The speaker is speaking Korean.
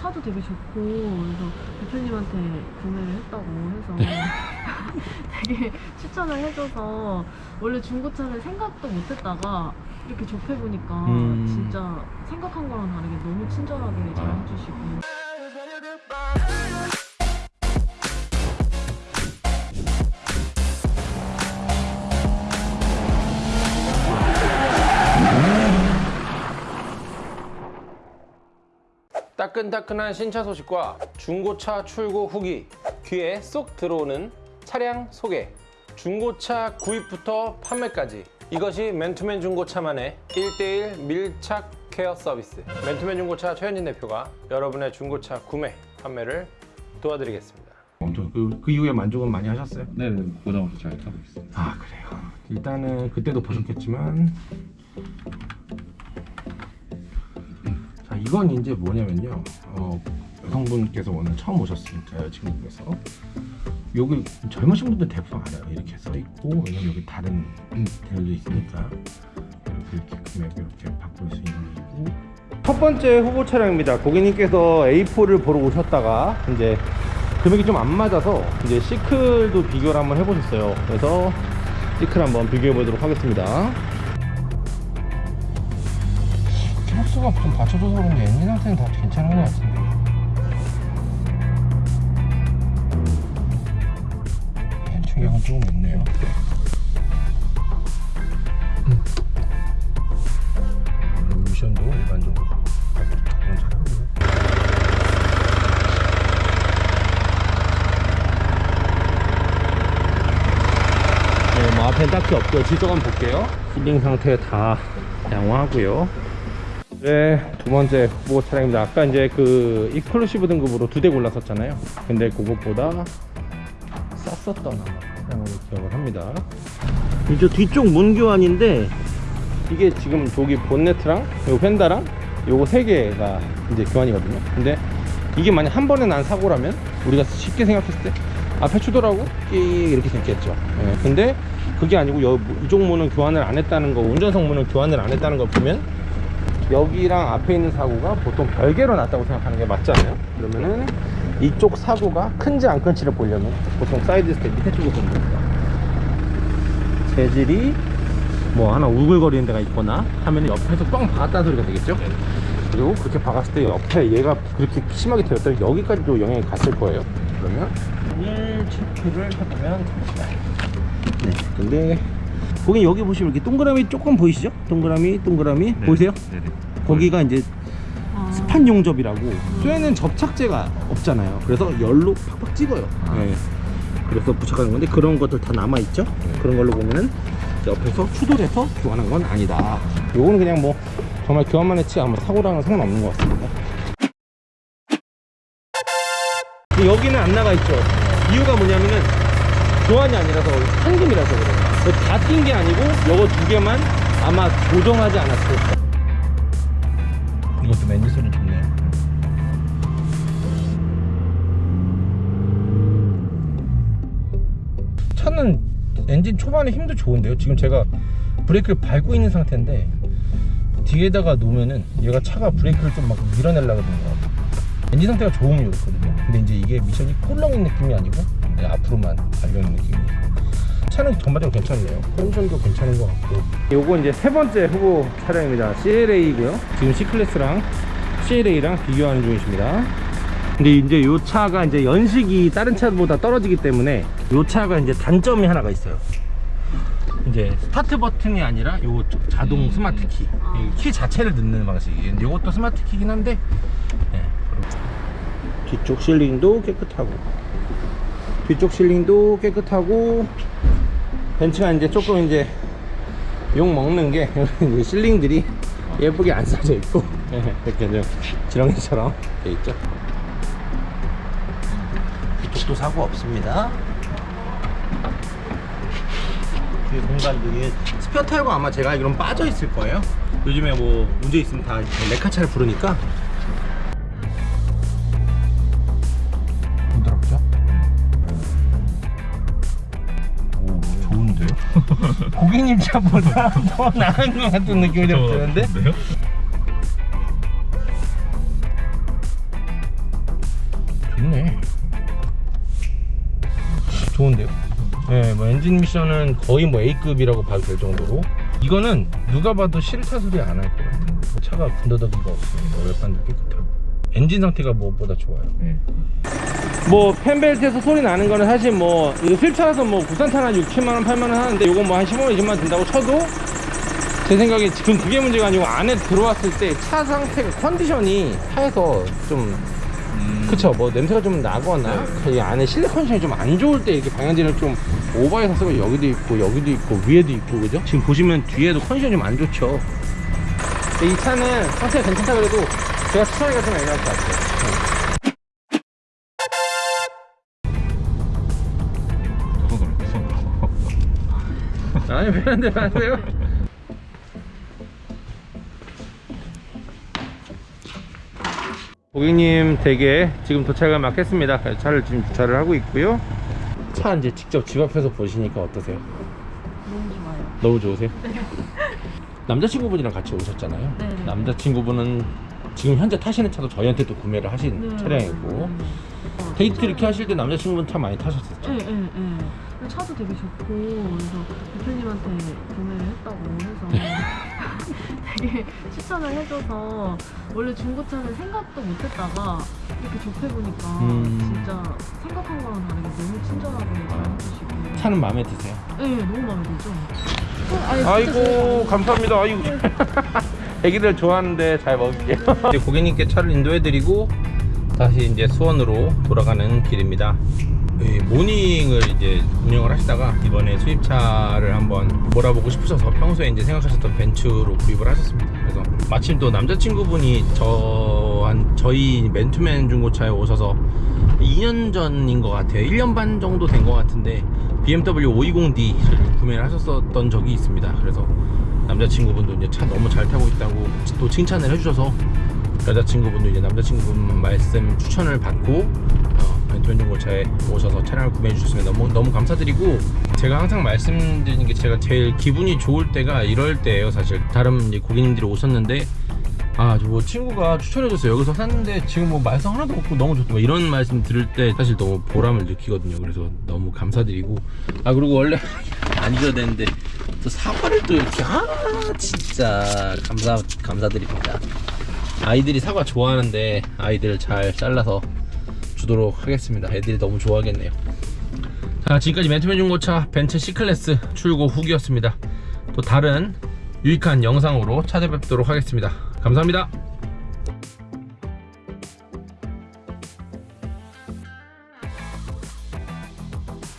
차도 되게 좋고 그래서 대표님한테 구매를 했다고 해서 네. 되게 추천을 해줘서 원래 중고차를 생각도 못했다가 이렇게 접해보니까 음. 진짜 생각한 거랑 다르게 너무 친절하게 잘 아. 해주시고 따끈따끈한 신차 소식과 중고차 출고 후기 귀에 쏙 들어오는 차량 소개 중고차 구입부터 판매까지 이것이 맨투맨 중고차만의 1대1 밀착 케어 서비스 맨투맨 중고차 최현진 대표가 여러분의 중고차 구매 판매를 도와드리겠습니다 엄청 그, 그 이후에 만족은 많이 하셨어요? 네네 부담 없이 잘 타고 있습니다. 아 그래요. 일단은 그때도 보셨겠지만 자 이건 이제 뭐냐면요. 어, 여성분께서 오늘 처음 오셨으니까 여자친구께서 여기 젊으신 분들 대부분 알아요. 이렇게 써 있고 왜냐면 여기 다른 데도 있으니까 이렇게 이렇게 금액 이렇게 바꿀 수 있는 거고. 첫 번째 후보 차량입니다. 고객님께서 A4를 보러 오셨다가 이제 금액이 좀 안 맞아서 이제 시클도 비교를 한번 해보셨어요. 그래서 시클 한번 비교해 보도록 하겠습니다. 키로수가 좀 받쳐줘서 그런지 엔진 상태는 다 괜찮은 것 같은데. 중량은 조금 있네요. 음. 미션도 일반적으로 잘하고요. 네, 뭐 앞엔 딱히 없고요. 한번 볼게요. sealing 상태 다 양호하고요. 네, 두 번째 후보 차량입니다. 아까 이제 그 exclusive 등급으로 두 대 골랐었잖아요. 근데 그것보다 쌌었던 차량으로 기억을 합니다. 이제 뒤쪽 문 교환인데 이게 지금 저기 본네트랑 요 펜다랑 요거 세 개가 이제 교환이거든요. 근데 이게 만약 한 번에 난 사고라면 우리가 쉽게 생각했을 때 앞에 추돌하고 끼 이렇게 됐겠죠. 예, 근데 그게 아니고 여, 이쪽 문은 교환을 안 했다는 거, 운전석 문은 교환을 안 했다는 걸 보면 여기랑 앞에 있는 사고가 보통 별개로 났다고 생각하는 게 맞잖아요. 그러면은 이쪽 사고가 큰지 안 큰지를 보려면 보통 side step 밑에 쪽을 보는 겁니다. 재질이 뭐 하나 우글거리는 데가 있거나 하면 옆에서 뻥 박았다는 소리가 되겠죠? 그리고 그렇게 박았을 때 옆에 얘가 그렇게 심하게 되었다면 여기까지도 영향이 갔을 거예요. 그러면 1 체크를 해보면 됩니다. 네, 근데 거기 여기 보시면 이렇게 동그라미 조금 보이시죠? 동그라미, 동그라미 보이세요? 네네. 거기가 이제 아, 스판 용접이라고 쇠는 접착제가 없잖아요. 그래서 열로 팍팍 찍어요. 네. 그래서 부착하는 건데 그런 것들 다 남아 있죠. 그런 걸로 보면은 옆에서 추돌해서 교환한 건 아니다. 요거는 그냥 뭐 정말 교환만 했지 아무 사고랑은 상관없는 것 같습니다. 여기는 안 나가 있죠. 이유가 뭐냐면은 교환이 아니라서 현금이라서 그래요. 다 뛴 게 아니고 요거 두 개만 아마 조정하지 않았을까. 이것도 맨지 소리 좋네요. 차는 엔진 초반에 힘도 좋은데요. 지금 제가 브레이크를 밟고 있는 상태인데 뒤에다가 놓으면은 얘가 차가 브레이크를 좀 막 밀어내려고 하는 것 같아요. 엔진 상태가 좋으면 좋거든요. 근데 이제 이게 미션이 꿀렁인 느낌이 아니고 그냥 앞으로만 달려있는 느낌이에요. 차는 전반적으로 괜찮네요. 컨디션도 괜찮은 것 같고. 요거 이제 세 번째 후보 차량입니다. CLA이고요. 지금 C클래스랑 CLA랑 비교하는 중이십니다. 근데 이제 요 차가 이제 연식이 다른 차보다 떨어지기 때문에 요 차가 이제 단점이 하나가 있어요. 이제 스타트 버튼이 아니라 요 자동 스마트 키. 이키 자체를 넣는 방식이에요. 요것도 스마트 키긴 한데 네, 그리고 뒤쪽 sealing도 깨끗하고 뒤쪽 sealing도 깨끗하고 벤츠가 이제 조금 이제 욕 먹는 게 sealing들이 예쁘게 안 써져 있고 이렇게 좀 지렁이처럼 돼 있죠. 이쪽도 사고 없습니다. 뒤에 공간들이 스페어 타이어가 아마 제가 알기로는 빠져 있을 거예요. 요즘에 뭐 문제 있으면 다 레카차를 부르니까 입자보다 뭐 더 나은 것 같은 느낌이 좀 드는데? 좋네. 좋은데요? 네, 뭐 엔진 미션은 거의 뭐 A급이라고 봐도 될 정도로. 이거는 누가 봐도 싫다 소리 안 할 것 같아요. 차가 군더더기가 없어요 열판도 깨끗하고 엔진 상태가 무엇보다 좋아요. 뭐 팬벨트에서 소리 나는 거는 사실 뭐 이거 벤츠라서 뭐 국산차는 한 6, 7만 원, 8만 원 하는데 이건 뭐한 15만 원, 20만 원 든다고 쳐도 제 생각에 지금 그게 문제가 아니고 안에 들어왔을 때 차 상태가 컨디션이 차에서 좀 그쵸? 뭐 냄새가 좀 나거나 이 안에 실내 컨디션이 좀 안 좋을 때 이렇게 방향지를 좀 오버해서 쓰면 여기도 있고 여기도 있고 위에도 있고 그죠? 지금 보시면 뒤에도 컨디션이 좀 안 좋죠. 이 차는 상태가 괜찮다 그래도 제가 추천하기가 좀 애매할 것 같아요 손으로 아니 왜안 돼, 안 돼요? 고객님 댁에 지금 도착을 막 했습니다. 차를 지금 주차를 하고 있고요. 차 이제 직접 집 앞에서 보시니까 어떠세요? 너무 좋아요. 너무 좋으세요? 남자친구분이랑 같이 오셨잖아요. 네. 남자친구분은 지금 현재 타시는 차도 저희한테 또 구매를 하신 네. 차량이고 네. 데이트 이렇게 하실 때 남자친구분 차 많이 타셨었죠? 네, 네, 네. 차도 되게 좋고 그래서 대표님한테 구매를 했다고 해서 되게 추천을 해줘서 원래 중고차는 생각도 못했다가 이렇게 접해보니까 음. 진짜 생각한 거랑 다르게 너무 친절하게 잘해주시고 차는 마음에 드세요? 네, 너무 마음에 들죠? 어, 아이고 감사합니다 아이고 애기들 좋아하는데 잘 먹을게요. 이제 고객님께 차를 인도해드리고 다시 이제 수원으로 돌아가는 길입니다. 예, 모닝을 이제 운영을 하시다가 이번에 수입차를 한번 몰아보고 싶으셔서 평소에 이제 생각하셨던 벤츠로 구입을 하셨습니다. 그래서 마침 또 남자친구분이 저한 저희 맨투맨 중고차에 오셔서 2년 전인 것 같아요. 1년 반 정도 된 것 같은데 BMW 520D를 구매를 하셨었던 적이 있습니다. 그래서 남자친구분도 이제 차 너무 잘 타고 있다고 또 칭찬을 해주셔서 여자친구분도 이제 남자친구분 말씀 추천을 받고 어, 벤투맨 중고차에 오셔서 차량을 구매해 주셨으면 너무 너무 감사드리고 제가 항상 말씀드리는 게 제가 제일 기분이 좋을 때가 이럴 때예요 사실. 다른 고객님들이 오셨는데 아, 저뭐 친구가 추천해줬어요. 여기서 샀는데 지금 뭐 말썽 하나도 없고 너무 좋다. 뭐 이런 말씀 들을 때 사실 너무 보람을 느끼거든요. 그래서 너무 감사드리고. 아, 그리고 원래 안 줘야 되는데 또 사과를 또 이렇게. 아, 진짜 감사, 감사드립니다. 아이들이 사과 좋아하는데 아이들 잘 잘라서 주도록 하겠습니다. 애들이 너무 좋아하겠네요. 자, 지금까지 맨투맨 중고차 벤츠 C클래스 출고 후기였습니다. 또 다른 유익한 영상으로 찾아뵙도록 하겠습니다. 감사합니다.